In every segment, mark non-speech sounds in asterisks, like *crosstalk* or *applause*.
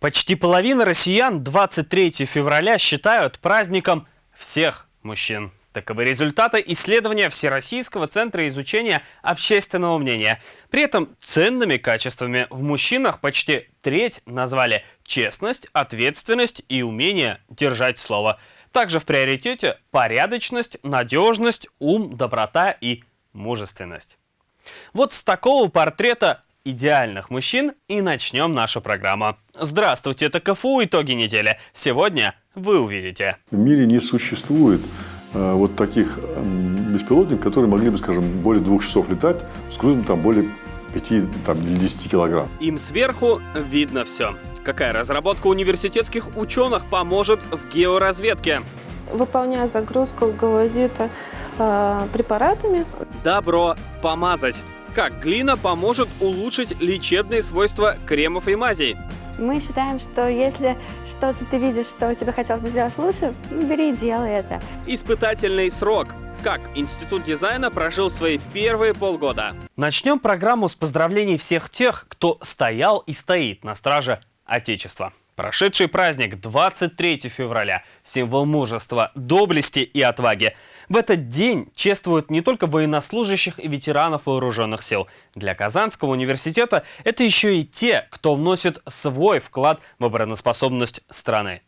Почти половина россиян 23 февраля считают праздником всех мужчин. Таковы результаты исследования Всероссийского центра изучения общественного мнения. При этом ценными качествами в мужчинах почти треть назвали честность, ответственность и умение держать слово. Также в приоритете порядочность, надежность, ум, доброта и мужественность. Вот с такого портрета идеальных мужчин и начнем нашу программу. Здравствуйте, это КФУ «Итоги недели». Сегодня вы увидите. В мире не существует э, вот таких э, беспилотников, которые могли бы, скажем, более двух часов летать с грузом там более 5 там, или 10 килограмм. Им сверху видно все. Какая разработка университетских ученых поможет в георазведке? Выполняя загрузку галозита э, препаратами. Добро помазать. Как глина поможет улучшить лечебные свойства кремов и мазей? Мы считаем, что если что-то ты видишь, что тебе хотелось бы сделать лучше, бери и делай это. Испытательный срок. Как Институт дизайна прожил свои первые полгода? Начнем программу с поздравлений всех тех, кто стоял и стоит на страже Отечества. Прошедший праздник 23 февраля – символ мужества, доблести и отваги. В этот день чествуют не только военнослужащих и ветеранов вооруженных сил. Для Казанского университета это еще и те, кто вносит свой вклад в обороноспособность страны.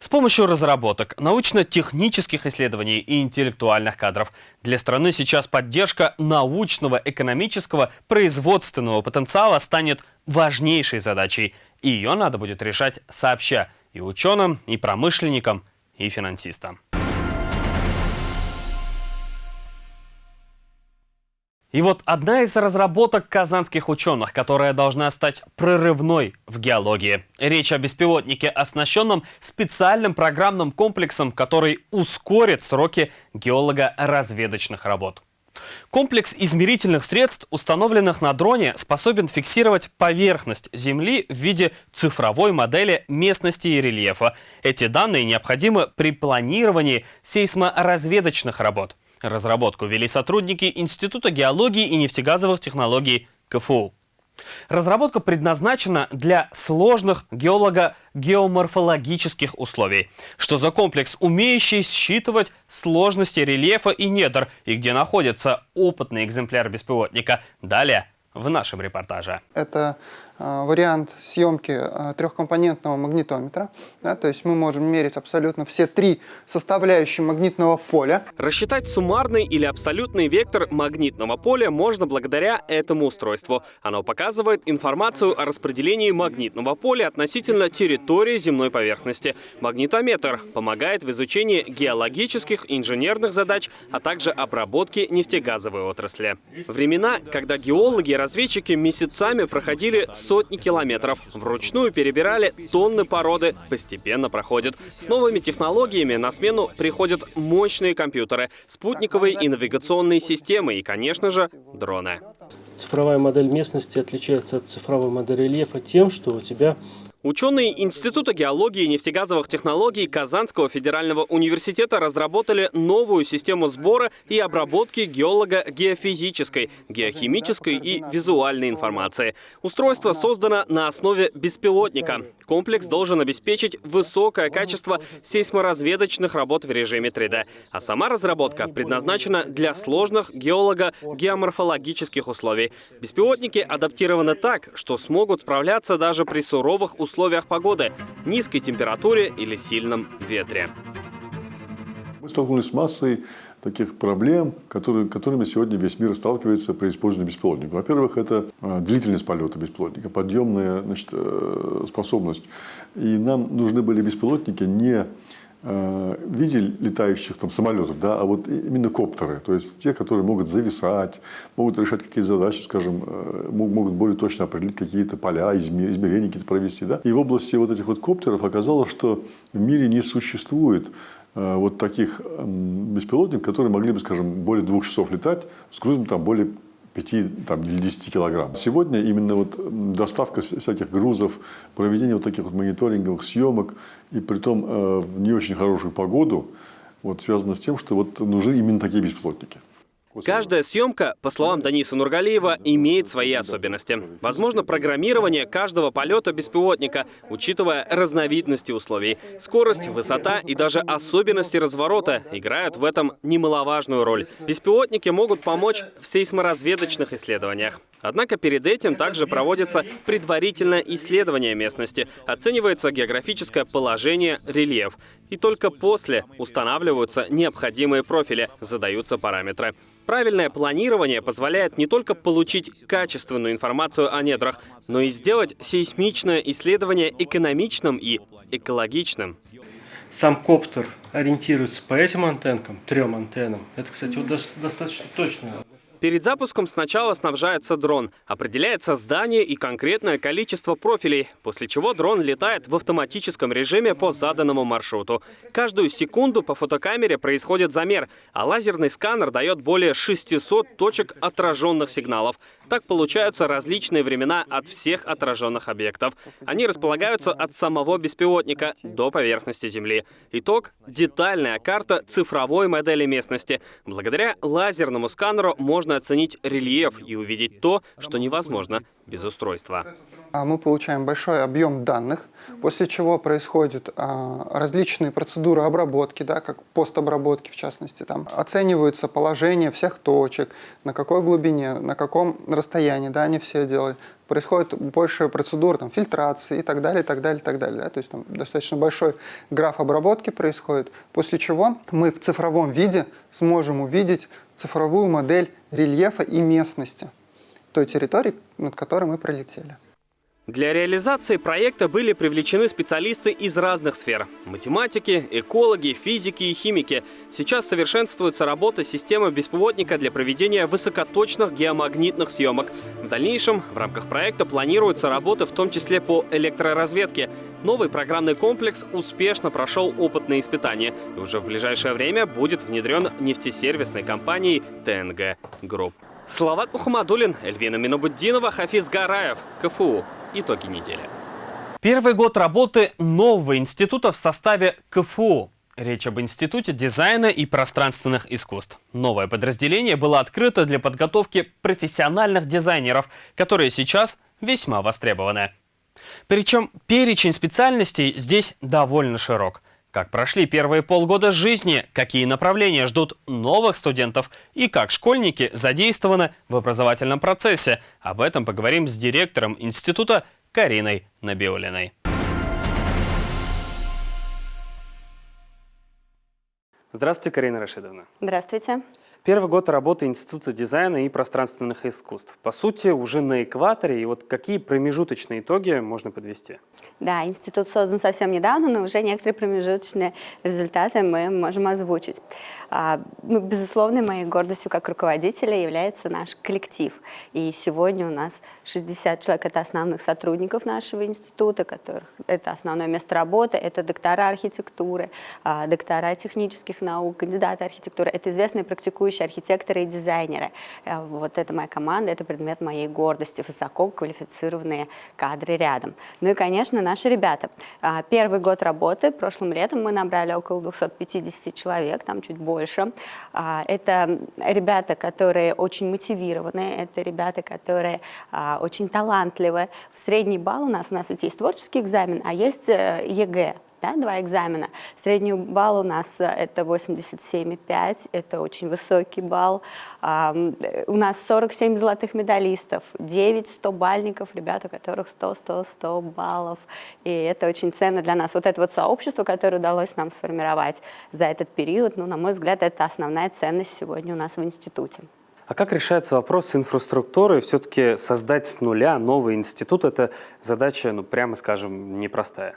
С помощью разработок, научно-технических исследований и интеллектуальных кадров для страны сейчас поддержка научного, экономического, производственного потенциала станет важнейшей задачей – и ее надо будет решать сообща и ученым, и промышленникам, и финансистам. И вот одна из разработок казанских ученых, которая должна стать прорывной в геологии. Речь о беспилотнике, оснащенном специальным программным комплексом, который ускорит сроки геолого-разведочных работ. Комплекс измерительных средств, установленных на дроне, способен фиксировать поверхность Земли в виде цифровой модели местности и рельефа. Эти данные необходимы при планировании сейсморазведочных работ. Разработку вели сотрудники Института геологии и нефтегазовых технологий КФУ. Разработка предназначена для сложных геолого-геоморфологических условий. Что за комплекс, умеющий считывать сложности рельефа и недр, и где находится опытный экземпляр беспилотника. Далее в нашем репортаже. Это э, вариант съемки э, трехкомпонентного магнитометра. Да, то есть мы можем мерить абсолютно все три составляющие магнитного поля. Рассчитать суммарный или абсолютный вектор магнитного поля можно благодаря этому устройству. Оно показывает информацию о распределении магнитного поля относительно территории земной поверхности. Магнитометр помогает в изучении геологических, инженерных задач, а также обработке нефтегазовой отрасли. Времена, когда геологи разведчики месяцами проходили сотни километров, вручную перебирали тонны породы, постепенно проходят. С новыми технологиями на смену приходят мощные компьютеры, спутниковые и навигационные системы и, конечно же, дроны. Цифровая модель местности отличается от цифровой модели рельефа тем, что у тебя Ученые Института геологии и нефтегазовых технологий Казанского федерального университета разработали новую систему сбора и обработки геолого-геофизической, геохимической и визуальной информации. Устройство создано на основе беспилотника. Комплекс должен обеспечить высокое качество сейсморазведочных работ в режиме 3D. А сама разработка предназначена для сложных геолого-геоморфологических условий. Беспилотники адаптированы так, что смогут справляться даже при суровых условиях погоды, низкой температуре или сильном ветре. Мы столкнулись с массой таких проблем, которые, которыми сегодня весь мир сталкивается при использовании беспилотника. Во-первых, это а, длительность полета беспилотника, подъемная значит, э, способность. И нам нужны были беспилотники не Э, в виде летающих там, самолетов, да, а вот именно коптеры, то есть те, которые могут зависать, могут решать какие-то задачи, скажем, э, могут более точно определить какие-то поля, измерения какие-то провести. Да. И в области вот этих вот коптеров оказалось, что в мире не существует э, вот таких беспилотников, которые могли бы, скажем, более двух часов летать с грузом там более 5 там, или 10 килограмм. Сегодня именно вот доставка всяких грузов, проведение вот таких вот мониторинговых съемок, и при том э, в не очень хорошую погоду, вот связано с тем, что вот нужны именно такие беспилотники. Каждая съемка, по словам Даниса Нургалиева, имеет свои особенности. Возможно, программирование каждого полета беспилотника, учитывая разновидности условий. Скорость, высота и даже особенности разворота играют в этом немаловажную роль. Беспилотники могут помочь в сейсморазведочных исследованиях. Однако перед этим также проводится предварительное исследование местности, оценивается географическое положение, рельеф. И только после устанавливаются необходимые профили, задаются параметры. Правильное планирование позволяет не только получить качественную информацию о недрах, но и сделать сейсмичное исследование экономичным и экологичным. Сам коптер ориентируется по этим антенкам, трем антеннам. Это, кстати, вот достаточно точно. Перед запуском сначала снабжается дрон, определяется здание и конкретное количество профилей, после чего дрон летает в автоматическом режиме по заданному маршруту. Каждую секунду по фотокамере происходит замер, а лазерный сканер дает более 600 точек отраженных сигналов. Так получаются различные времена от всех отраженных объектов. Они располагаются от самого беспилотника до поверхности Земли. Итог — детальная карта цифровой модели местности. Благодаря лазерному сканеру можно оценить рельеф и увидеть то, что невозможно без устройства. А мы получаем большой объем данных, после чего происходят а, различные процедуры обработки, да, как постобработки в частности. Там оцениваются положение всех точек, на какой глубине, на каком расстоянии, да, они все делают. Происходит больше процедур там, фильтрации и так далее, и так далее, и так далее. Да. То есть там достаточно большой граф обработки происходит, после чего мы в цифровом виде сможем увидеть цифровую модель рельефа и местности той территории, над которой мы пролетели. Для реализации проекта были привлечены специалисты из разных сфер – математики, экологи, физики и химики. Сейчас совершенствуется работа системы беспилотника для проведения высокоточных геомагнитных съемок. В дальнейшем в рамках проекта планируются работы в том числе по электроразведке. Новый программный комплекс успешно прошел опытные испытания и уже в ближайшее время будет внедрен нефтесервисной компанией ТНГ Групп. Салават Мухаммадулин, Эльвина Минобуддинова, Хафиз Гараев, КФУ. Итоги недели. Первый год работы нового института в составе КФУ. Речь об Институте дизайна и пространственных искусств. Новое подразделение было открыто для подготовки профессиональных дизайнеров, которые сейчас весьма востребованы. Причем перечень специальностей здесь довольно широк. Как прошли первые полгода жизни, какие направления ждут новых студентов и как школьники задействованы в образовательном процессе. Об этом поговорим с директором института Кариной Набиулиной. Здравствуйте, Карина Рашидовна. Здравствуйте. Первый год работы Института дизайна и пространственных искусств. По сути, уже на экваторе. И вот какие промежуточные итоги можно подвести? Да, институт создан совсем недавно, но уже некоторые промежуточные результаты мы можем озвучить. А, ну, безусловно, моей гордостью как руководителя является наш коллектив. И сегодня у нас 60 человек – это основных сотрудников нашего института, которых это основное место работы, это доктора архитектуры, а, доктора технических наук, кандидаты архитектуры, это известные практикующие архитекторы и дизайнеры. А, вот это моя команда, это предмет моей гордости, высоко квалифицированные кадры рядом. Ну и, конечно, наши ребята. Первый год работы, прошлым летом мы набрали около 250 человек, там чуть больше. А, это ребята, которые очень мотивированы, это ребята, которые а, очень талантливы. В средний балл у нас, у нас ведь есть творческий экзамен, а есть э, ЕГЭ да, два экзамена. Средний балл у нас э, это 87,5, это очень высокий балл. У нас 47 золотых медалистов, 9 100-бальников, ребят, у которых 100, 100, 100 баллов. И это очень ценно для нас. Вот это вот сообщество, которое удалось нам сформировать за этот период, ну, на мой взгляд, это основная ценность сегодня у нас в институте. А как решается вопрос с инфраструктурой? Все-таки создать с нуля новый институт – это задача, ну, прямо скажем, непростая.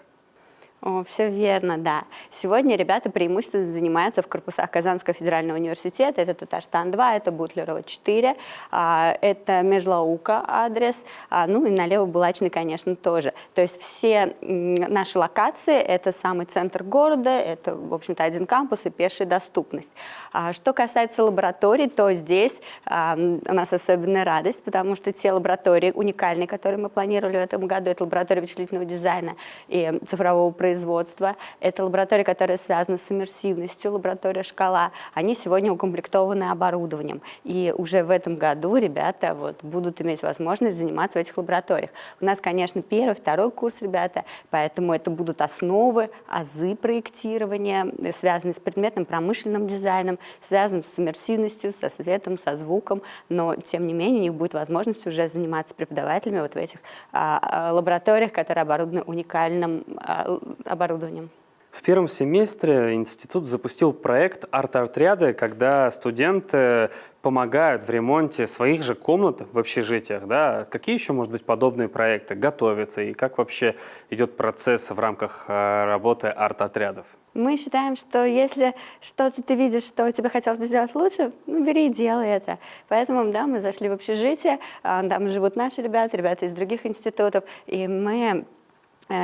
О, все верно, да. Сегодня ребята преимущественно занимаются в корпусах Казанского федерального университета. Это Татарстан-2, это Бутлерова-4, а, это Межлаука адрес, а, ну и налево Булачный, конечно, тоже. То есть все наши локации – это самый центр города, это, в общем-то, один кампус и пешая доступность. А, что касается лабораторий, то здесь у нас особенная радость, потому что те лаборатории уникальные, которые мы планировали в этом году, это лаборатория вычислительного дизайна и цифрового производства, производства, это лаборатории, которые связаны с иммерсивностью, лаборатория «Шкала», они сегодня укомплектованы оборудованием. И уже в этом году ребята вот, будут иметь возможность заниматься в этих лабораториях. У нас, конечно, первый, второй курс ребята, поэтому это будут основы, азы проектирования, связанные с предметным промышленным дизайном, связанным с иммерсивностью, со светом, со звуком, но, тем не менее, у них будет возможность уже заниматься преподавателями вот в этих а, а, лабораториях, которые оборудованы уникальным а, оборудованием. В первом семестре институт запустил проект «Арт-отряды», когда студенты помогают в ремонте своих же комнат в общежитиях. Да? Какие еще, может быть, подобные проекты готовятся и как вообще идет процесс в рамках э, работы арт-отрядов? Мы считаем, что если что-то ты видишь, что тебе хотелось бы сделать лучше, ну, бери и делай это. Поэтому, да, мы зашли в общежитие, а, там живут наши ребята, ребята из других институтов, и мы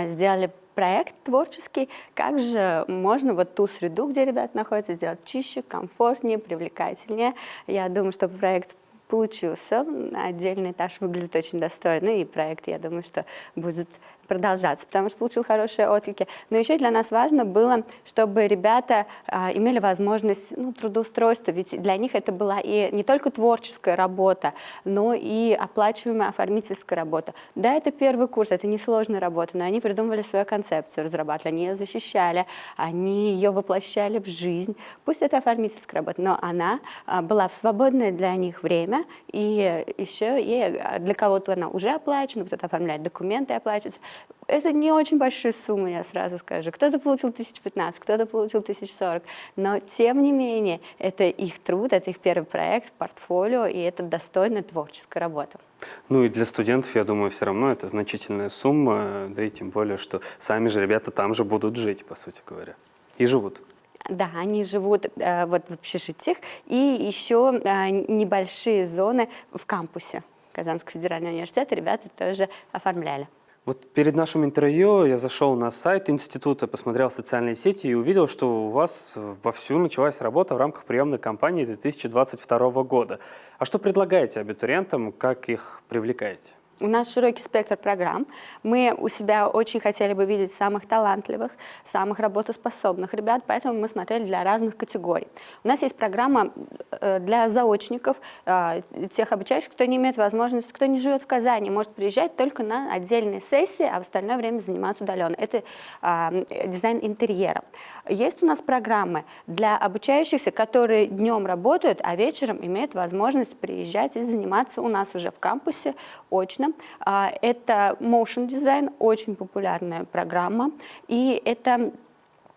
сделали проект творческий, как же можно вот ту среду, где ребята находятся, сделать чище, комфортнее, привлекательнее. Я думаю, что проект получился. Отдельный этаж выглядит очень достойно, и проект, я думаю, что будет продолжаться, потому что получил хорошие отклики. Но еще для нас важно было, чтобы ребята а, имели возможность ну, трудоустройства, ведь для них это была и не только творческая работа, но и оплачиваемая оформительская работа. Да, это первый курс, это несложная работа, но они придумывали свою концепцию, разрабатывали, они ее защищали, они ее воплощали в жизнь. Пусть это оформительская работа, но она а, была в свободное для них время, и еще и для кого-то она уже оплачена, кто-то оформляет документы оплачивается. Это не очень большие суммы, я сразу скажу. Кто-то получил 1015, кто-то получил 1040. Но, тем не менее, это их труд, это их первый проект портфолио, и это достойная творческая работа. Ну и для студентов, я думаю, все равно это значительная сумма, да и тем более, что сами же ребята там же будут жить, по сути говоря, и живут. Да, они живут э, вот в общежитиях и еще э, небольшие зоны в кампусе Казанского федерального университета ребята тоже оформляли. Вот перед нашим интервью я зашел на сайт института, посмотрел социальные сети и увидел, что у вас вовсю началась работа в рамках приемной кампании 2022 года. А что предлагаете абитуриентам, как их привлекаете? У нас широкий спектр программ. Мы у себя очень хотели бы видеть самых талантливых, самых работоспособных ребят, поэтому мы смотрели для разных категорий. У нас есть программа э, для заочников, э, тех обучающих, кто не имеет возможности, кто не живет в Казани, может приезжать только на отдельные сессии, а в остальное время заниматься удаленно. Это э, дизайн интерьера. Есть у нас программы для обучающихся, которые днем работают, а вечером имеют возможность приезжать и заниматься у нас уже в кампусе очно а, это Motion Design, очень популярная программа, и это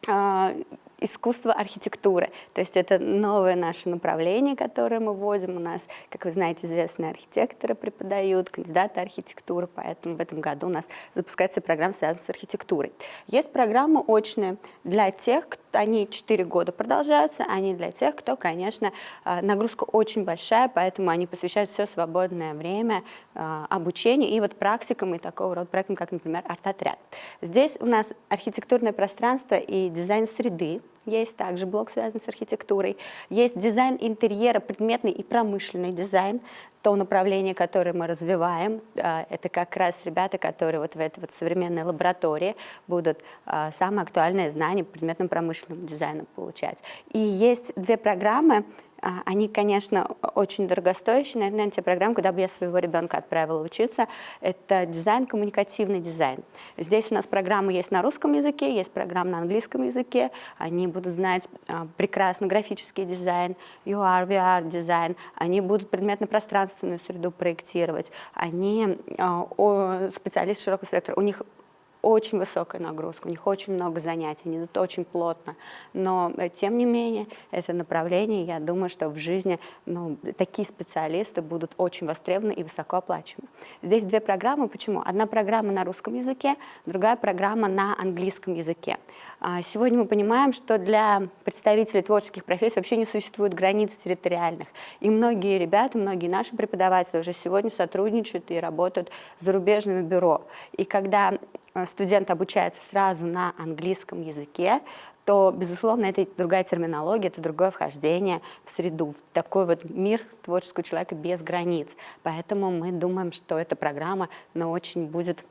а, искусство архитектуры. То есть это новое наше направление, которое мы вводим. У нас, как вы знаете, известные архитекторы преподают, кандидаты архитектуры, поэтому в этом году у нас запускается программа, связанная с архитектурой. Есть программы очные для тех, кто они 4 года продолжаются, они для тех, кто, конечно, э, нагрузка очень большая, поэтому они посвящают все свободное время обучению и вот практикам и такого рода проектам, как, например, арт-отряд. Здесь у нас архитектурное пространство и дизайн среды, есть также блок, связанный с архитектурой. Есть дизайн интерьера, предметный и промышленный дизайн, то направление, которое мы развиваем. А, это как раз ребята, которые вот в этой вот современной лаборатории будут а, самые актуальные знания по предметным промышленным дизайном получать. И есть две программы, а, они, конечно, очень дорогостоящие. Наверное, те программы, куда бы я своего ребенка отправила учиться, это дизайн, коммуникативный дизайн. Здесь у нас программы есть на русском языке, есть программы на английском языке. Они будут знать прекрасно графический дизайн, AR, VR дизайн. Они будут предметно-пространственную среду проектировать. Они а, специалисты широкого спектра. У них очень высокая нагрузка, у них очень много занятий, они идут очень плотно. Но, э, тем не менее, это направление, я думаю, что в жизни ну, такие специалисты будут очень востребованы и высоко оплачиваемы. Здесь две программы. Почему? Одна программа на русском языке, другая программа на английском языке. А, сегодня мы понимаем, что для представителей творческих профессий вообще не существует границ территориальных. И многие ребята, многие наши преподаватели уже сегодня сотрудничают и работают с зарубежными бюро. И когда э, студент обучается сразу на английском языке, то, безусловно, это другая терминология, это другое вхождение в среду, в такой вот мир творческого человека без границ. Поэтому мы думаем, что эта программа но очень будет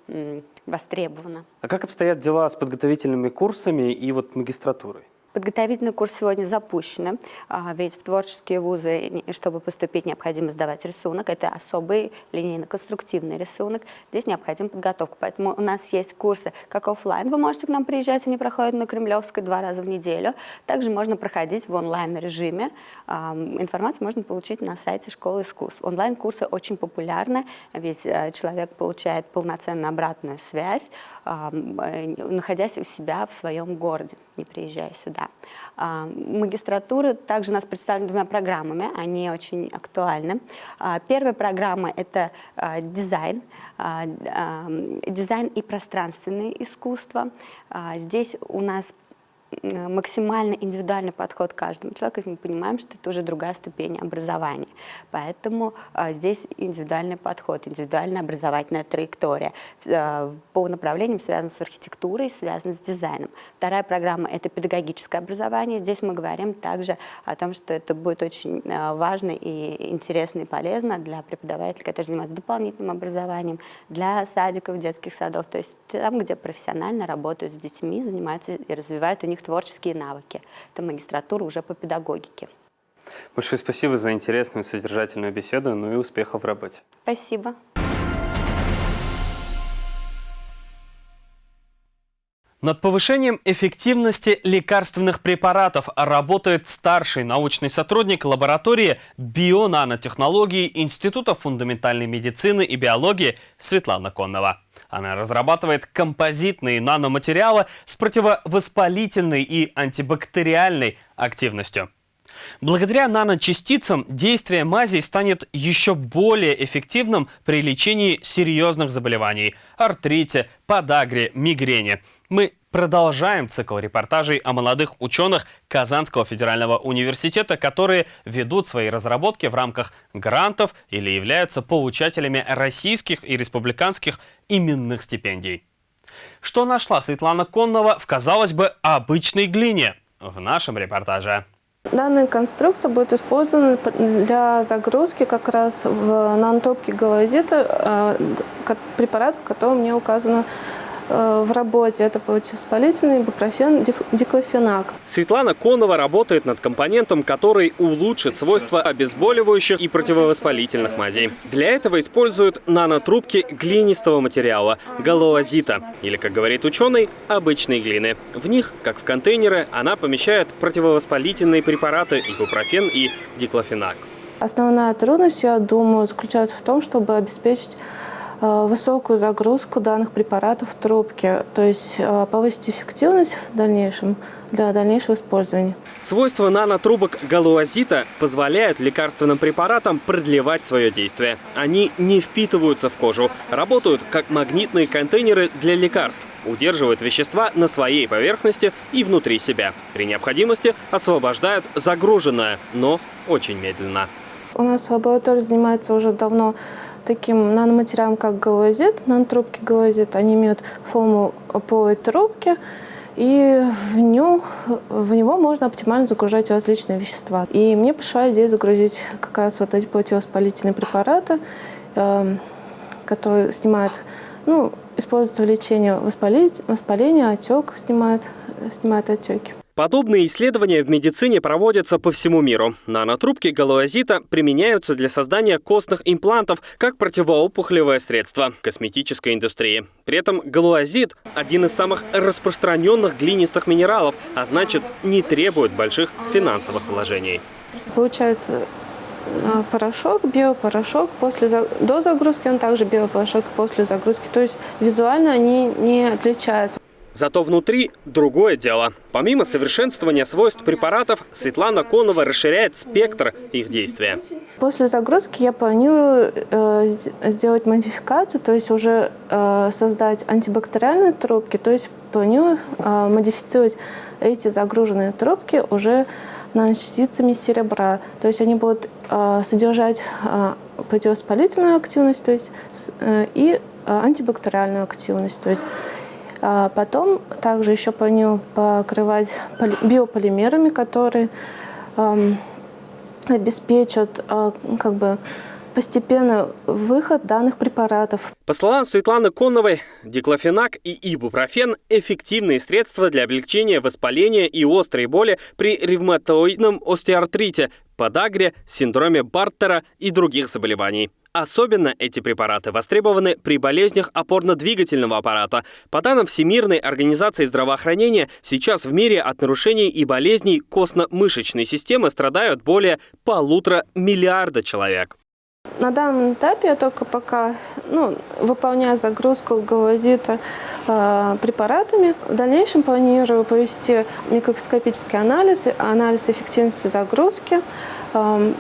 востребована. А как обстоят дела с подготовительными курсами и вот магистратурой? Подготовительный курс сегодня запущен, а, ведь в творческие вузы, чтобы поступить, необходимо сдавать рисунок. Это особый линейно-конструктивный рисунок. Здесь необходима подготовка. Поэтому у нас есть курсы как офлайн. Вы можете к нам приезжать, они проходят на Кремлевской два раза в неделю. Также можно проходить в онлайн-режиме. А, информацию можно получить на сайте Школы искусств. Онлайн-курсы очень популярны, ведь э, человек получает полноценную обратную связь, а, э, находясь у себя в своем городе, не приезжая сюда да. А, магистратура также у нас представлена двумя программами, они очень актуальны. А, первая программа – это а, дизайн, дизайн и пространственное искусство. Здесь у нас максимально индивидуальный подход к каждому человеку, мы понимаем, что это уже другая ступень образования. Поэтому а, здесь индивидуальный подход, индивидуальная образовательная траектория а, по направлениям, связанным с архитектурой, связанным с дизайном. Вторая программа – это педагогическое образование. Здесь мы говорим также о том, что это будет очень а, важно и интересно и полезно для преподавателей, которые занимаются дополнительным образованием, для садиков, детских садов, то есть там, где профессионально работают с детьми, занимаются и развивают у них творческие навыки. Это магистратура уже по педагогике. Большое спасибо за интересную содержательную беседу, ну и успехов в работе. Спасибо. Над повышением эффективности лекарственных препаратов работает старший научный сотрудник лаборатории бионанотехнологий Института фундаментальной медицины и биологии Светлана Коннова. Она разрабатывает композитные наноматериалы с противовоспалительной и антибактериальной активностью. Благодаря наночастицам действие мазей станет еще более эффективным при лечении серьезных заболеваний – артрите, подагре, мигрени. Мы продолжаем цикл репортажей о молодых ученых Казанского федерального университета, которые ведут свои разработки в рамках грантов или являются получателями российских и республиканских именных стипендий. Что нашла Светлана Коннова в, казалось бы, обычной глине? В нашем репортаже. Данная конструкция будет использована для загрузки как раз в нанотопки галазита э, препаратов, которые мне указаны Э, в работе. Это противовоспалительный бупрофен диклофенак. Светлана Конова работает над компонентом, который улучшит свойства обезболивающих и противовоспалительных мазей. Для этого используют нанотрубки глинистого материала – галоазита, или, как говорит ученый, обычной глины. В них, как в контейнеры, она помещает противовоспалительные препараты ибупрофен и диклофенак. Основная трудность, я думаю, заключается в том, чтобы обеспечить Э, высокую загрузку данных препаратов в трубке, то есть э, повысить эффективность в дальнейшем для дальнейшего использования. Свойства нанотрубок галуазита позволяют лекарственным препаратам продлевать свое действие. Они не впитываются в кожу, работают как магнитные контейнеры для лекарств, удерживают вещества на своей поверхности и внутри себя. При необходимости освобождают загруженное, но очень медленно. У нас лаборатория занимается уже давно таким наноматериалом, как галазит, нанотрубки галазит. Они имеют форму полой трубки, и в, нем, в него можно оптимально загружать различные вещества. И мне пришла идея загрузить как раз вот эти противовоспалительные препараты, э, которые снимают, ну, используются в лечении воспаления, отек, снимают, снимают отеки. Подобные исследования в медицине проводятся по всему миру. Нанотрубки галуазита применяются для создания костных имплантов как противоопухолевое средство косметической индустрии. При этом галуазит – один из самых распространенных глинистых минералов, а значит не требует больших финансовых вложений. Получается э, порошок, биопорошок. После, до загрузки он также биопорошок после загрузки. То есть визуально они не отличаются. Зато внутри другое дело. Помимо совершенствования свойств препаратов, Светлана Конова расширяет спектр их действия. После загрузки я планирую э, сделать модификацию, то есть уже э, создать антибактериальные трубки, то есть планирую э, модифицировать эти загруженные трубки уже наночастицами серебра. То есть они будут э, содержать э, противовоспалительную активность то есть, э, и э, антибактериальную активность. То есть А потом также еще по нему покрывать биополимерами, которые эм, обеспечат э, как бы постепенно выход данных препаратов. По словам Светланы Конновой, диклофенак и ибупрофен – эффективные средства для облегчения воспаления и острой боли при ревматоидном остеоартрите, подагре, синдроме Бартера и других заболеваний. Особенно эти препараты востребованы при болезнях опорно-двигательного аппарата. По данным Всемирной организации здравоохранения, сейчас в мире от нарушений и болезней костно-мышечной системы страдают более полутора миллиарда человек. На данном этапе я только пока ну, выполняю загрузку галозита э, препаратами. В дальнейшем планирую провести микроскопический анализ, анализ эффективности загрузки э,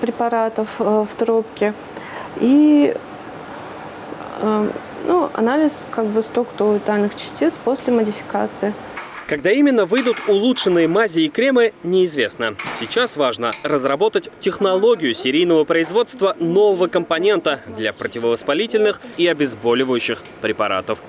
препаратов э, в трубке и э, ну, анализ как бы структуры тальных частиц после модификации. Когда именно выйдут улучшенные мази и кремы, неизвестно. Сейчас важно разработать технологию серийного производства нового компонента для противовоспалительных и обезболивающих препаратов.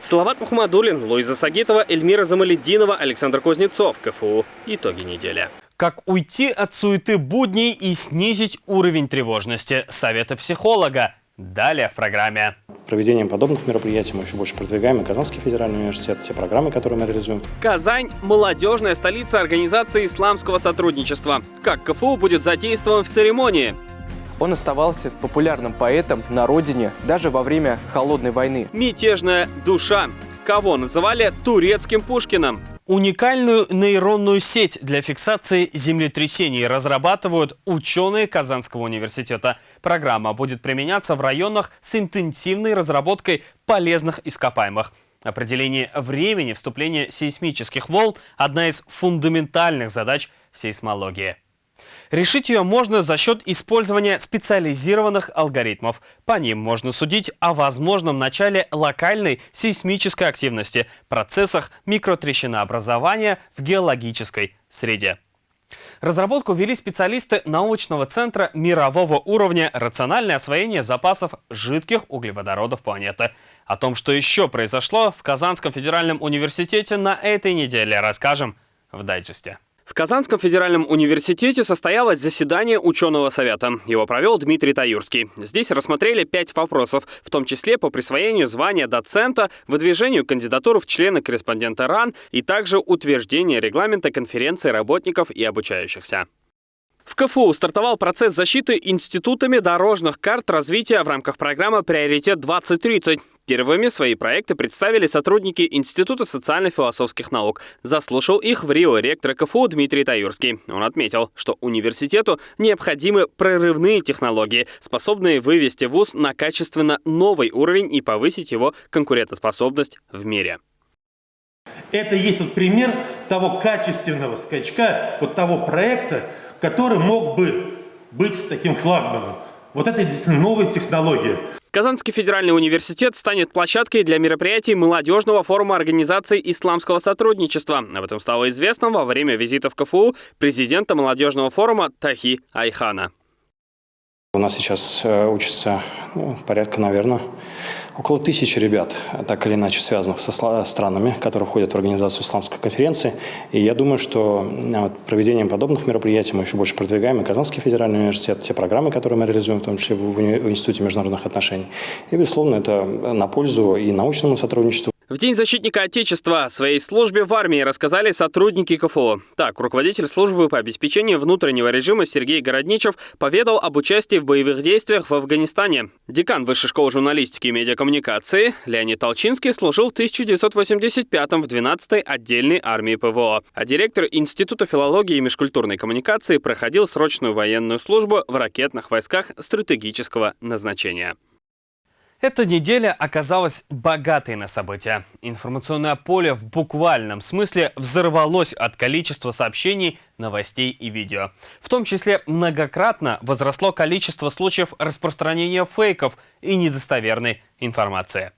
Салават Мухаммадулин, Луиза Сагитова, Эльмира Замаледдинова, Александр Кузнецов, КФУ. Итоги недели. Как уйти от суеты будней и снизить уровень тревожности? Советы психолога. Далее в программе. Проведением подобных мероприятий мы еще больше продвигаем и Казанский федеральный университет, те программы, которые мы реализуем. Казань – молодежная столица Организации исламского сотрудничества. Как КФУ будет задействован в церемонии? Он оставался популярным поэтом на родине даже во время Холодной войны. Мятежная душа. Кого называли турецким Пушкиным? Уникальную нейронную сеть для фиксации землетрясений разрабатывают ученые Казанского университета. Программа будет применяться в районах с интенсивной разработкой полезных ископаемых. Определение времени вступления сейсмических волн – одна из фундаментальных задач сейсмологии. Решить ее можно за счет использования специализированных алгоритмов. По ним можно судить о возможном начале локальной сейсмической активности, процессах микротрещинообразования в геологической среде. Разработку вели специалисты научного центра мирового уровня «Рациональное освоение запасов жидких углеводородов планеты». О том, что еще произошло в Казанском федеральном университете на этой неделе, расскажем в дайджесте. В Казанском федеральном университете состоялось заседание ученого совета. Его провел Дмитрий Таюрский. Здесь рассмотрели пять вопросов, в том числе по присвоению звания доцента, выдвижению кандидатуры в члены корреспондента РАН и также утверждение регламента конференции работников и обучающихся. В КФУ стартовал процесс защиты институтами дорожных карт развития в рамках программы «Приоритет-2030». Первыми свои проекты представили сотрудники Института социально-философских наук. Заслушал их в Рио ректор КФУ Дмитрий Таюрский. Он отметил, что университету необходимы прорывные технологии, способные вывести ВУЗ на качественно новый уровень и повысить его конкурентоспособность в мире. Это есть вот пример того качественного скачка, вот того проекта, который мог бы быть таким флагманом. Вот это действительно новая технология. Казанский федеральный университет станет площадкой для мероприятий молодежного форума Организации исламского сотрудничества. Об этом стало известно во время визита в КФУ президента молодежного форума Тахи Айхана. У нас сейчас э, учатся ну, порядка, наверное, около тысячи ребят, так или иначе связанных со странами, которые входят в организацию исламской конференции. И я думаю, что э, проведением подобных мероприятий мы еще больше продвигаем и Казанский федеральный университет, те программы, которые мы реализуем, в том числе в Институте международных отношений. И, безусловно, это на пользу и научному сотрудничеству, в День защитника Отечества своей службе в армии рассказали сотрудники КФО. Так, руководитель службы по обеспечению внутреннего режима Сергей Городничев поведал об участии в боевых действиях в Афганистане. Декан Высшей школы журналистики и медиакоммуникации Леонид Толчинский служил в 1985-м в 12-й отдельной армии ПВО, а директор Института филологии и межкультурной коммуникации проходил срочную военную службу в ракетных войсках стратегического назначения. Эта неделя оказалась богатой на события. Информационное поле в буквальном смысле взорвалось от количества сообщений, новостей и видео. В том числе многократно возросло количество случаев распространения фейков и недостоверной информации.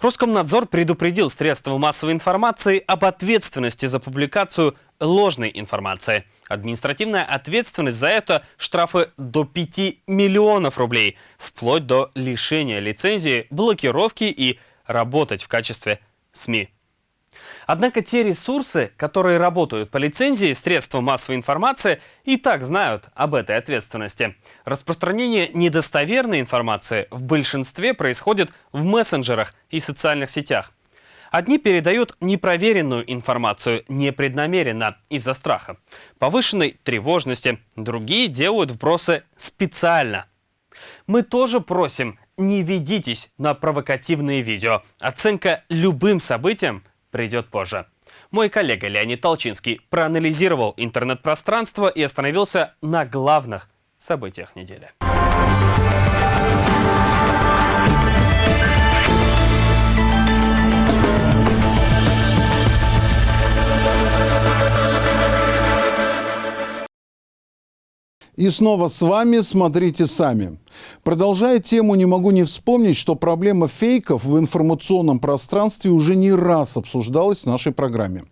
Роскомнадзор предупредил средства массовой информации об ответственности за публикацию ложной информации. Административная ответственность за это – штрафы до 5 миллионов рублей, вплоть до лишения лицензии, блокировки и работать в качестве СМИ. Однако те ресурсы, которые работают по лицензии средства массовой информации, и так знают об этой ответственности. Распространение недостоверной информации в большинстве происходит в мессенджерах и социальных сетях. Одни передают непроверенную информацию непреднамеренно из-за страха, повышенной тревожности, другие делают вбросы специально. Мы тоже просим, не ведитесь на провокативные видео. Оценка любым событиям придет позже. Мой коллега Леонид Толчинский проанализировал интернет-пространство и остановился на главных событиях недели. И снова с вами «Смотрите сами». Продолжая тему, не могу не вспомнить, что проблема фейков в информационном пространстве уже не раз обсуждалась в нашей программе.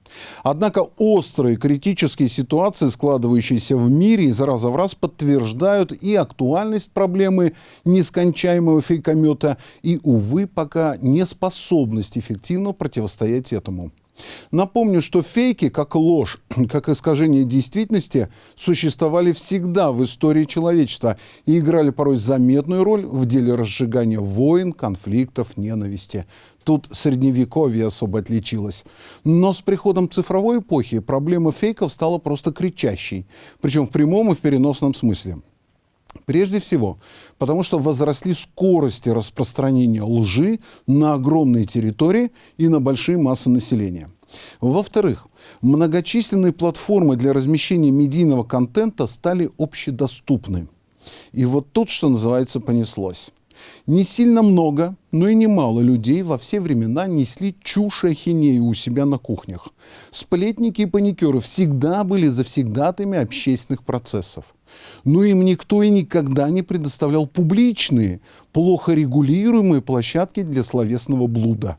Однако острые критические ситуации, складывающиеся в мире, из раза в раз подтверждают и актуальность проблемы нескончаемого фейкомета, и, увы, пока неспособность эффективно противостоять этому. Напомню, что фейки, как ложь, *clears throat* как искажение действительности, существовали всегда в истории человечества и играли порой заметную роль в деле разжигания войн, конфликтов, ненависти. Тут средневековье особо отличилось. Но с приходом цифровой эпохи проблема фейков стала просто кричащей. Причем в прямом и в переносном смысле. Прежде всего, потому что возросли скорости распространения лжи на огромные территории и на большие массы населения. Во-вторых, многочисленные платформы для размещения медийного контента стали общедоступны. И вот тут, что называется, понеслось. Не сильно много, но и немало людей во все времена несли чушь и ахинею у себя на кухнях. Сплетники и паникеры всегда были завсегдатами общественных процессов. Но им никто и никогда не предоставлял публичные, плохо регулируемые площадки для словесного блуда.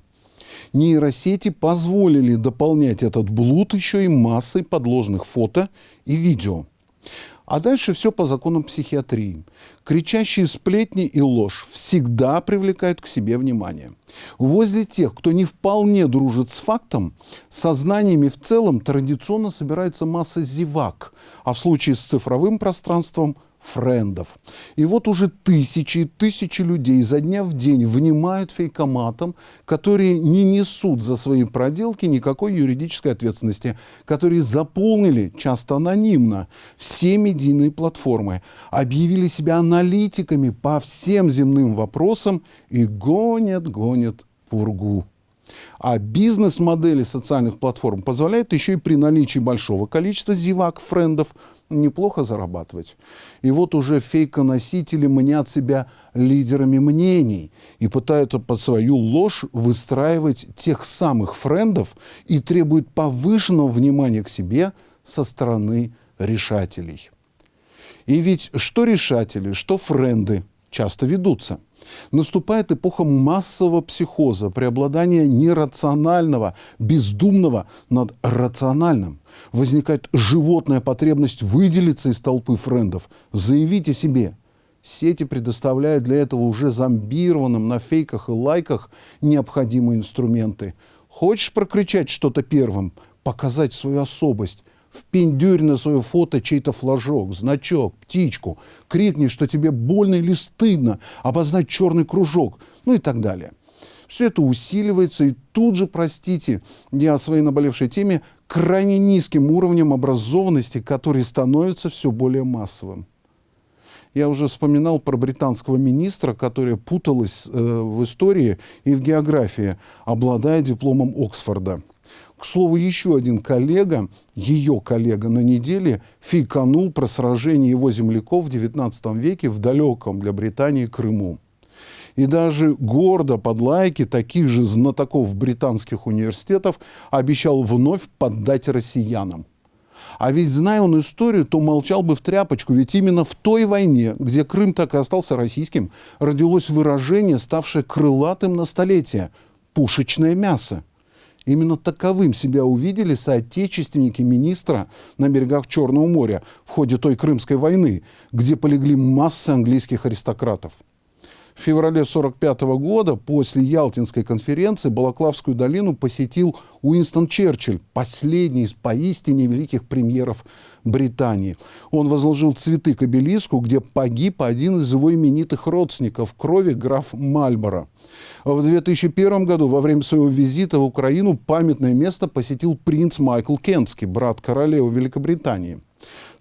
Нейросети позволили дополнять этот блуд еще и массой подложных фото и видео. А дальше все по законам психиатрии. Кричащие сплетни и ложь всегда привлекают к себе внимание. Возле тех, кто не вполне дружит с фактом, сознаниями в целом традиционно собирается масса зевак, а в случае с цифровым пространством френдов. И вот уже тысячи и тысячи людей за дня в день внимают фейкоматам, которые не несут за свои проделки никакой юридической ответственности, которые заполнили, часто анонимно, все медийные платформы, объявили себя аналитиками по всем земным вопросам и гонят, гонят пургу. А бизнес-модели социальных платформ позволяют еще и при наличии большого количества зевак, френдов, неплохо зарабатывать. И вот уже фейконосители мнят себя лидерами мнений и пытаются под свою ложь выстраивать тех самых френдов и требуют повышенного внимания к себе со стороны решателей. И ведь что решатели, что френды часто ведутся – Наступает эпоха массового психоза, преобладания нерационального, бездумного над рациональным. Возникает животная потребность выделиться из толпы френдов, заявить о себе. Сети предоставляют для этого уже зомбированным на фейках и лайках необходимые инструменты. Хочешь прокричать что-то первым, показать свою особость – впендюрь на свое фото чей-то флажок, значок, птичку, крикни, что тебе больно или стыдно, обозначь черный кружок, ну и так далее. Все это усиливается, и тут же, простите, я о своей наболевшей теме, крайне низким уровнем образованности, который становится все более массовым. Я уже вспоминал про британского министра, которая путалась э, в истории и в географии, обладая дипломом Оксфорда. К слову, еще один коллега, ее коллега на неделе, фейканул про сражение его земляков в XIX веке в далеком для Британии Крыму. И даже гордо под лайки таких же знатоков британских университетов обещал вновь поддать россиянам. А ведь, зная он историю, то молчал бы в тряпочку, ведь именно в той войне, где Крым так и остался российским, родилось выражение, ставшее крылатым на столетие – «пушечное мясо». Именно таковым себя увидели соотечественники министра на берегах Черного моря в ходе той Крымской войны, где полегли массы английских аристократов. В феврале 1945 года после Ялтинской конференции Балаклавскую долину посетил Уинстон Черчилль, последний из поистине великих премьеров Британии. Он возложил цветы к обелиску, где погиб один из его именитых родственников крови граф Мальборо. В 2001 году во время своего визита в Украину памятное место посетил принц Майкл Кентский, брат королевы Великобритании.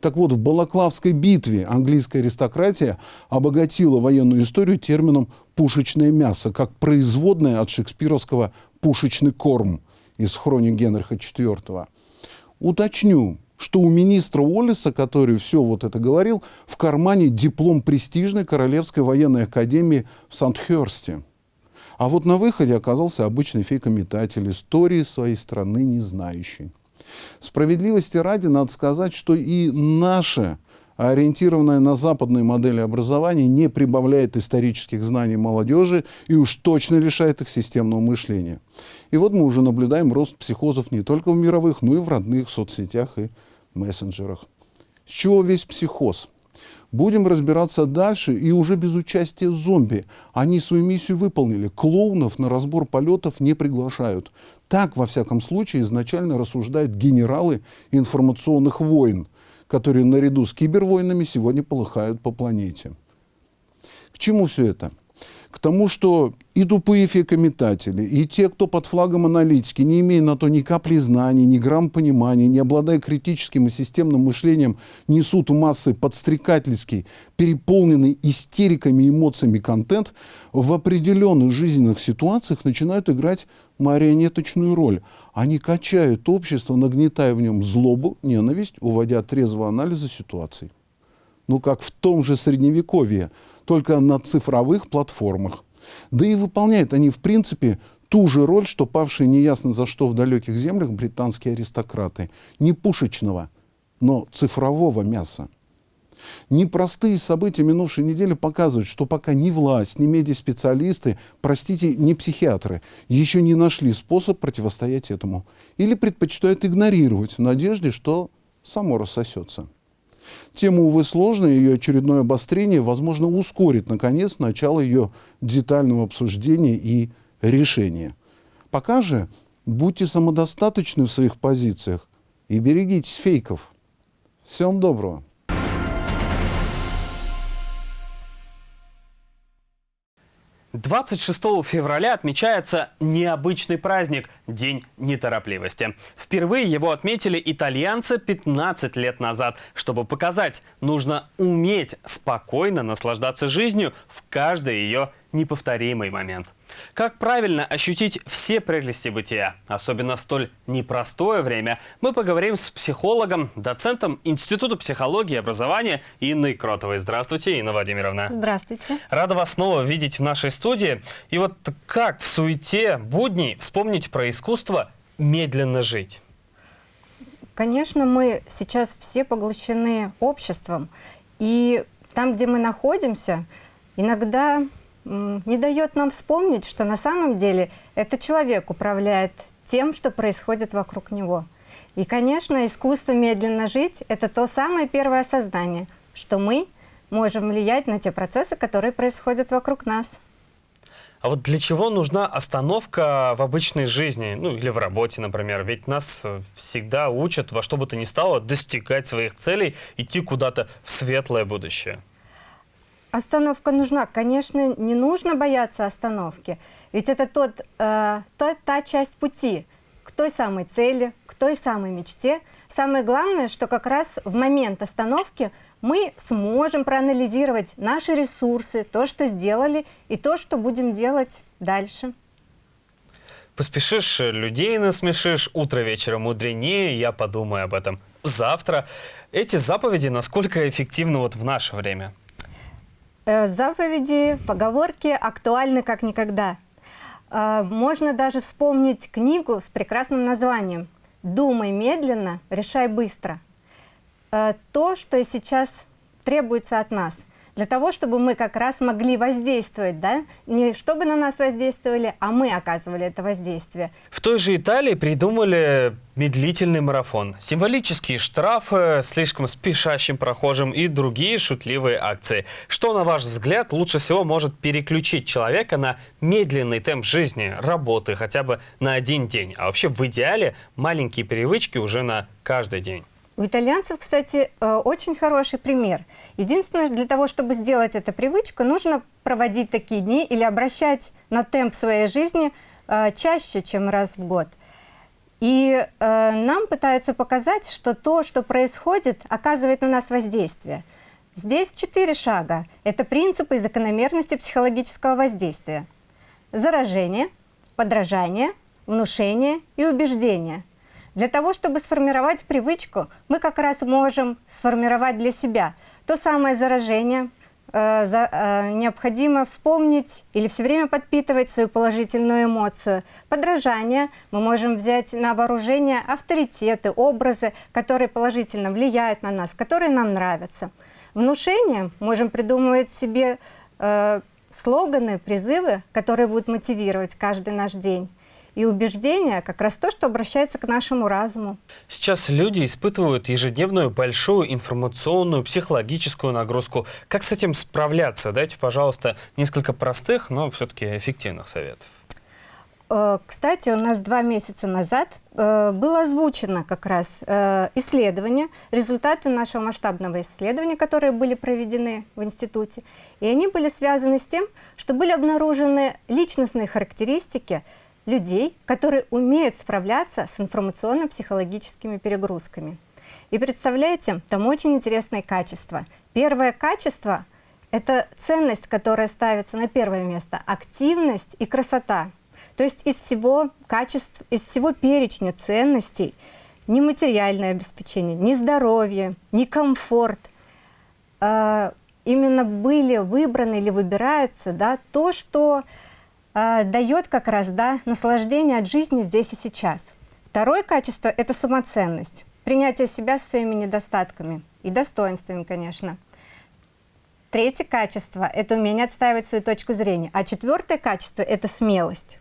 Так вот, в Балаклавской битве английская аристократия обогатила военную историю термином «пушечное мясо», как производное от шекспировского «пушечный корм» из хроник Генриха IV. Уточню, что у министра Уоллиса, который все вот это говорил, в кармане диплом престижной Королевской военной академии в Сандхерсте. А вот на выходе оказался обычный фейкометатель истории своей страны не знающий. Справедливости ради надо сказать, что и наше ориентированная на западные модели образования не прибавляет исторических знаний молодежи и уж точно лишает их системного мышления. И вот мы уже наблюдаем рост психозов не только в мировых, но и в родных соцсетях и мессенджерах. С чего весь психоз? Будем разбираться дальше и уже без участия зомби. Они свою миссию выполнили. Клоунов на разбор полетов не приглашают. Так, во всяком случае, изначально рассуждают генералы информационных войн – которые наряду с кибервойнами сегодня полыхают по планете. К чему все это? К тому, что и тупые фейкометатели, и те, кто под флагом аналитики, не имея на то ни капли знаний, ни грамм понимания, не обладая критическим и системным мышлением, несут массы подстрекательский, переполненный истериками и эмоциями контент, в определенных жизненных ситуациях начинают играть марионеточную роль. Они качают общество, нагнетая в нем злобу, ненависть, уводя от трезвого анализа ситуаций. Ну, как в том же Средневековье, только на цифровых платформах. Да и выполняют они, в принципе, ту же роль, что павшие неясно за что в далеких землях британские аристократы. Не пушечного, но цифрового мяса. Непростые события минувшей недели показывают, что пока ни власть, ни медиаспециалисты, простите, ни психиатры, еще не нашли способ противостоять этому. Или предпочитают игнорировать в надежде, что само рассосется. Тема, увы, сложная, ее очередное обострение, возможно, ускорит, наконец, начало ее детального обсуждения и решения. Пока же будьте самодостаточны в своих позициях и берегитесь фейков. Всем доброго! 26 февраля отмечается необычный праздник – День неторопливости. Впервые его отметили итальянцы 15 лет назад. Чтобы показать, нужно уметь спокойно наслаждаться жизнью в каждой ее неповторимый момент. Как правильно ощутить все прелести бытия, особенно в столь непростое время, мы поговорим с психологом, доцентом Института психологии и образования Инной Кротовой. Здравствуйте, Инна Владимировна. Здравствуйте. Рада вас снова видеть в нашей студии. И вот как в суете будней вспомнить про искусство медленно жить? Конечно, мы сейчас все поглощены обществом. И там, где мы находимся, иногда не дает нам вспомнить, что на самом деле это человек управляет тем, что происходит вокруг него. И, конечно, искусство медленно жить – это то самое первое создание, что мы можем влиять на те процессы, которые происходят вокруг нас. А вот для чего нужна остановка в обычной жизни, ну или в работе, например? Ведь нас всегда учат во что бы то ни стало достигать своих целей, идти куда-то в светлое будущее. Остановка нужна. Конечно, не нужно бояться остановки. Ведь это тот, э, та, та часть пути к той самой цели, к той самой мечте. Самое главное, что как раз в момент остановки мы сможем проанализировать наши ресурсы, то, что сделали, и то, что будем делать дальше. Поспешишь, людей насмешишь, утро вечером мудренее, я подумаю об этом завтра. Эти заповеди насколько эффективны вот в наше время? Э, заповеди, поговорки актуальны как никогда. Э, можно даже вспомнить книгу с прекрасным названием «Думай медленно, решай быстро». Э, то, что сейчас требуется от нас. Для того, чтобы мы как раз могли воздействовать, да, не чтобы на нас воздействовали, а мы оказывали это воздействие. В той же Италии придумали медлительный марафон, символические штрафы слишком спешащим прохожим и другие шутливые акции. Что, на ваш взгляд, лучше всего может переключить человека на медленный темп жизни, работы хотя бы на один день? А вообще в идеале маленькие привычки уже на каждый день. У итальянцев, кстати, э, очень хороший пример. Единственное, для того, чтобы сделать эту привычку, нужно проводить такие дни или обращать на темп своей жизни э, чаще, чем раз в год. И э, нам пытаются показать, что то, что происходит, оказывает на нас воздействие. Здесь четыре шага. Это принципы и закономерности психологического воздействия. Заражение, подражание, внушение и убеждение – для того, чтобы сформировать привычку, мы как раз можем сформировать для себя то самое заражение, э, за, э, необходимо вспомнить или все время подпитывать свою положительную эмоцию. Подражание мы можем взять на вооружение авторитеты, образы, которые положительно влияют на нас, которые нам нравятся. Внушение можем придумывать себе э, слоганы, призывы, которые будут мотивировать каждый наш день и убеждения как раз то, что обращается к нашему разуму. Сейчас люди испытывают ежедневную большую информационную, психологическую нагрузку. Как с этим справляться? Дайте, пожалуйста, несколько простых, но все-таки эффективных советов. Э, кстати, у нас два месяца назад э, было озвучено как раз э, исследование, результаты нашего масштабного исследования, которые были проведены в институте. И они были связаны с тем, что были обнаружены личностные характеристики людей, которые умеют справляться с информационно-психологическими перегрузками. И представляете, там очень интересные качества. Первое качество – это ценность, которая ставится на первое место, активность и красота. То есть из всего качеств, из всего перечня ценностей ни материальное обеспечение, ни здоровье, ни комфорт э, именно были выбраны или выбираются да, то, что э, дает как раз да, наслаждение от жизни здесь и сейчас. Второе качество – это самоценность, принятие себя со своими недостатками и достоинствами, конечно. Третье качество – это умение отстаивать свою точку зрения. А четвертое качество – это смелость.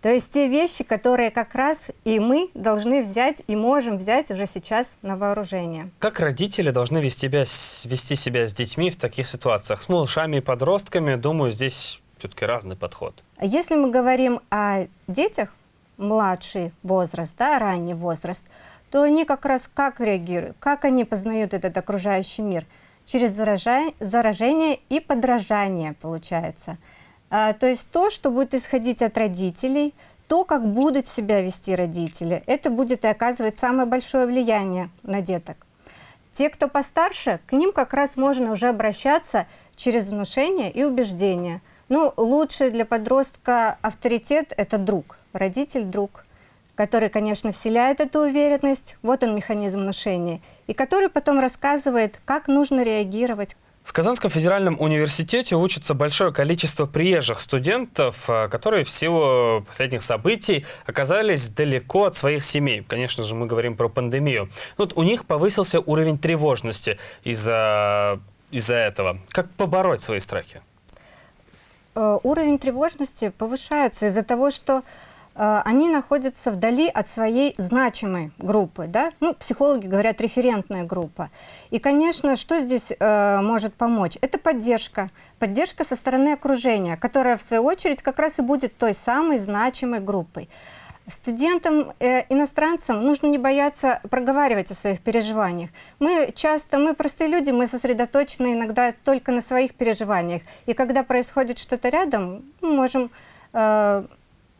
То есть те вещи, которые как раз и мы должны взять и можем взять уже сейчас на вооружение. Как родители должны вести себя, вести себя с детьми в таких ситуациях? С малышами и подростками, думаю, здесь все-таки разный подход. Если мы говорим о детях, младший возраст, да, ранний возраст, то они как раз как реагируют, как они познают этот окружающий мир? Через заражение и подражание получается. А, то есть то, что будет исходить от родителей, то, как будут себя вести родители, это будет и оказывать самое большое влияние на деток. Те, кто постарше, к ним как раз можно уже обращаться через внушение и убеждение – ну, лучший для подростка авторитет – это друг, родитель-друг, который, конечно, вселяет эту уверенность, вот он механизм внушения, и который потом рассказывает, как нужно реагировать. В Казанском федеральном университете учатся большое количество приезжих студентов, э, которые в силу последних событий оказались далеко от своих семей. Конечно же, мы говорим про пандемию. Вот у них повысился уровень тревожности из-за из, -за, этого. Как побороть свои страхи? Э, уровень тревожности повышается из-за того, что э, они находятся вдали от своей значимой группы. Да? Ну, психологи говорят референтная группа. И, конечно, что здесь э, может помочь? Это поддержка. Поддержка со стороны окружения, которая, в свою очередь, как раз и будет той самой значимой группой. Студентам, э, иностранцам нужно не бояться проговаривать о своих переживаниях. Мы часто, мы простые люди, мы сосредоточены иногда только на своих переживаниях. И когда происходит что-то рядом, мы можем э,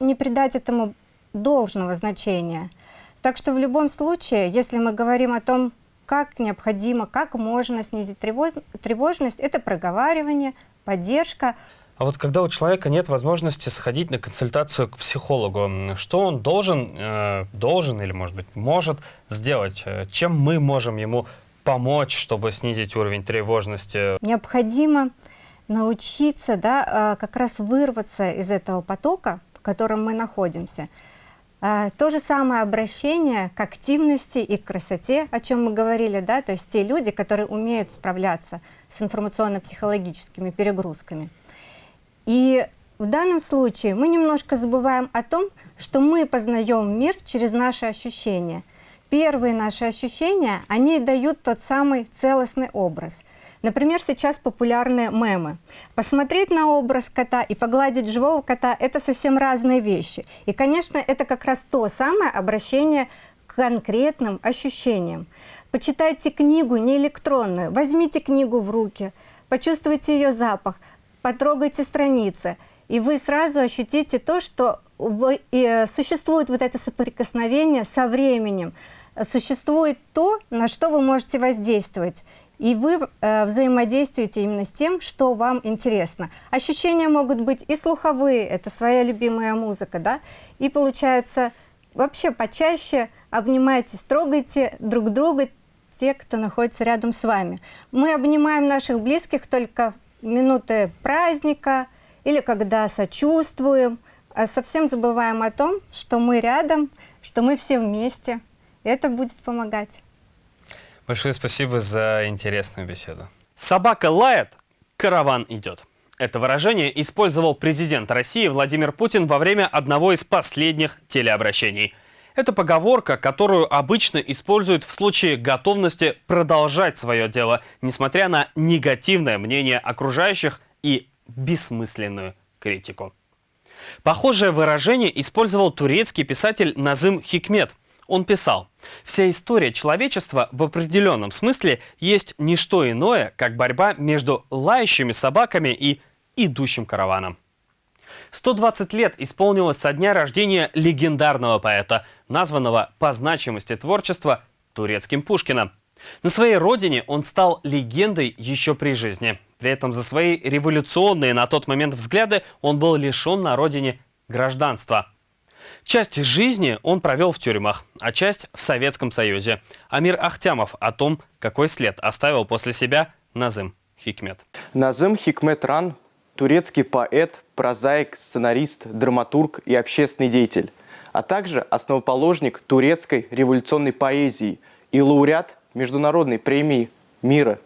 не придать этому должного значения. Так что в любом случае, если мы говорим о том, как необходимо, как можно снизить тревож... тревожность, это проговаривание, поддержка. А вот когда у человека нет возможности сходить на консультацию к психологу, что он должен, э, должен или, может быть, может сделать? Э, чем мы можем ему помочь, чтобы снизить уровень тревожности? Необходимо научиться да, э, как раз вырваться из этого потока, в котором мы находимся. А, то же самое обращение к активности и к красоте, о чем мы говорили, да, то есть те люди, которые умеют справляться с информационно-психологическими перегрузками. И в данном случае мы немножко забываем о том, что мы познаем мир через наши ощущения. Первые наши ощущения, они дают тот самый целостный образ – Например, сейчас популярны мемы. Посмотреть на образ кота и погладить живого кота – это совсем разные вещи. И, конечно, это как раз то самое обращение к конкретным ощущениям. Почитайте книгу не электронную, возьмите книгу в руки, почувствуйте ее запах, потрогайте страницы, и вы сразу ощутите то, что существует вот это соприкосновение со временем, существует то, на что вы можете воздействовать. И вы э, взаимодействуете именно с тем, что вам интересно. Ощущения могут быть и слуховые, это своя любимая музыка, да, и получается вообще почаще обнимайтесь, трогайте друг друга, те, кто находится рядом с вами. Мы обнимаем наших близких только минуты праздника или когда сочувствуем, а совсем забываем о том, что мы рядом, что мы все вместе. Это будет помогать. Большое спасибо за интересную беседу. Собака лает, караван идет. Это выражение использовал президент России Владимир Путин во время одного из последних телеобращений. Это поговорка, которую обычно используют в случае готовности продолжать свое дело, несмотря на негативное мнение окружающих и бессмысленную критику. Похожее выражение использовал турецкий писатель Назым Хикмет – он писал, «Вся история человечества в определенном смысле есть не что иное, как борьба между лающими собаками и идущим караваном». 120 лет исполнилось со дня рождения легендарного поэта, названного по значимости творчества турецким Пушкиным. На своей родине он стал легендой еще при жизни. При этом за свои революционные на тот момент взгляды он был лишен на родине гражданства – Часть жизни он провел в тюрьмах, а часть в Советском Союзе. Амир Ахтямов о том, какой след оставил после себя Назым Хикмет. Назым Хикмет Ран – турецкий поэт, прозаик, сценарист, драматург и общественный деятель, а также основоположник турецкой революционной поэзии и лауреат Международной премии мира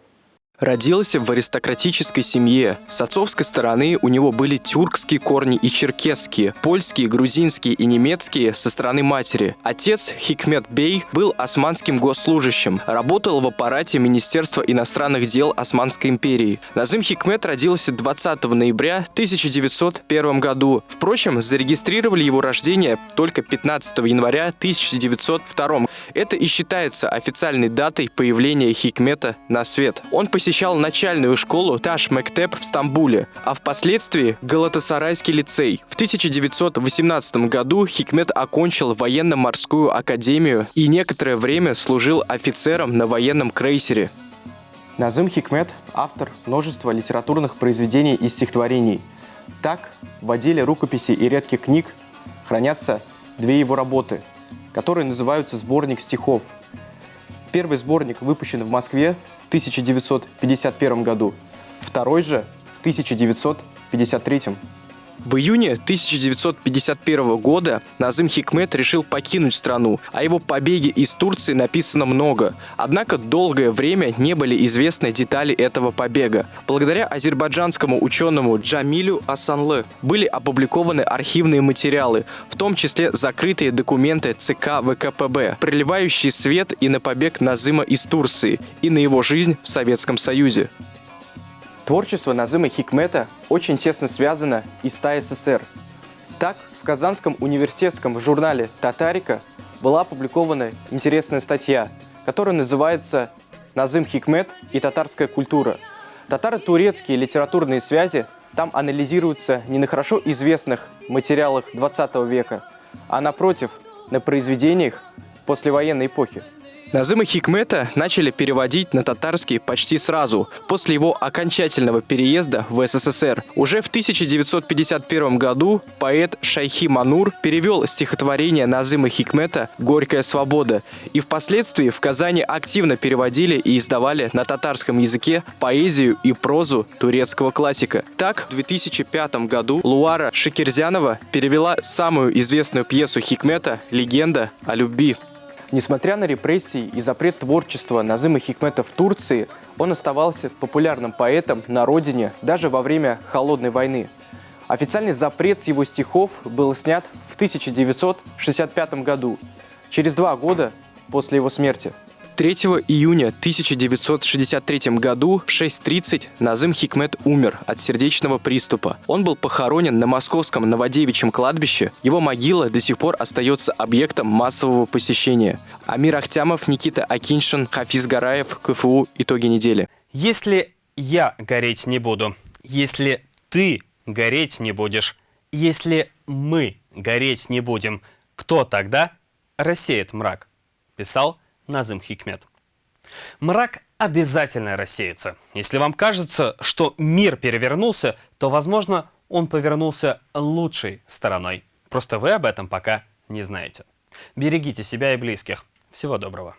Родился в аристократической семье. С отцовской стороны у него были тюркские корни и черкесские, польские, грузинские и немецкие со стороны матери. Отец Хикмет Бей был османским госслужащим, работал в аппарате Министерства иностранных дел Османской империи. Назым Хикмет родился 20 ноября 1901 году. Впрочем, зарегистрировали его рождение только 15 января 1902. Это и считается официальной датой появления Хикмета на свет. Он посетил посещал начальную школу Таш Мектеп в Стамбуле, а впоследствии Галатасарайский лицей. В 1918 году Хикмет окончил военно-морскую академию и некоторое время служил офицером на военном крейсере. Назым Хикмет – автор множества литературных произведений и стихотворений. Так, в отделе рукописей и редких книг хранятся две его работы, которые называются «Сборник стихов». Первый сборник выпущен в Москве 1951 году, второй же в 1953. В июне 1951 года Назым Хикмет решил покинуть страну. О его побеге из Турции написано много. Однако долгое время не были известны детали этого побега. Благодаря азербайджанскому ученому Джамилю Асанлы были опубликованы архивные материалы, в том числе закрытые документы ЦК ВКПБ, проливающие свет и на побег Назыма из Турции, и на его жизнь в Советском Союзе. Творчество Назыма Хикмета очень тесно связано и с ТАССР. Так, в Казанском университетском журнале «Татарика» была опубликована интересная статья, которая называется «Назым Хикмет и татарская культура». Татаро-турецкие литературные связи там анализируются не на хорошо известных материалах 20 века, а напротив, на произведениях послевоенной эпохи. Назыма Хикмета начали переводить на татарский почти сразу, после его окончательного переезда в СССР. Уже в 1951 году поэт Шайхи Манур перевел стихотворение Назыма Хикмета «Горькая свобода», и впоследствии в Казани активно переводили и издавали на татарском языке поэзию и прозу турецкого классика. Так, в 2005 году Луара Шикерзянова перевела самую известную пьесу Хикмета «Легенда о любви». Несмотря на репрессии и запрет творчества Назыма Хикмета в Турции, он оставался популярным поэтом на родине даже во время Холодной войны. Официальный запрет с его стихов был снят в 1965 году, через два года после его смерти. 3 июня 1963 году в 6.30 Назым Хикмет умер от сердечного приступа. Он был похоронен на московском Новодевичьем кладбище. Его могила до сих пор остается объектом массового посещения. Амир Ахтямов, Никита Акиншин, Хафиз Гараев, КФУ. Итоги недели. Если я гореть не буду, если ты гореть не будешь, если мы гореть не будем, кто тогда рассеет мрак? Писал Назым Хикмет. Мрак обязательно рассеется. Если вам кажется, что мир перевернулся, то, возможно, он повернулся лучшей стороной. Просто вы об этом пока не знаете. Берегите себя и близких. Всего доброго.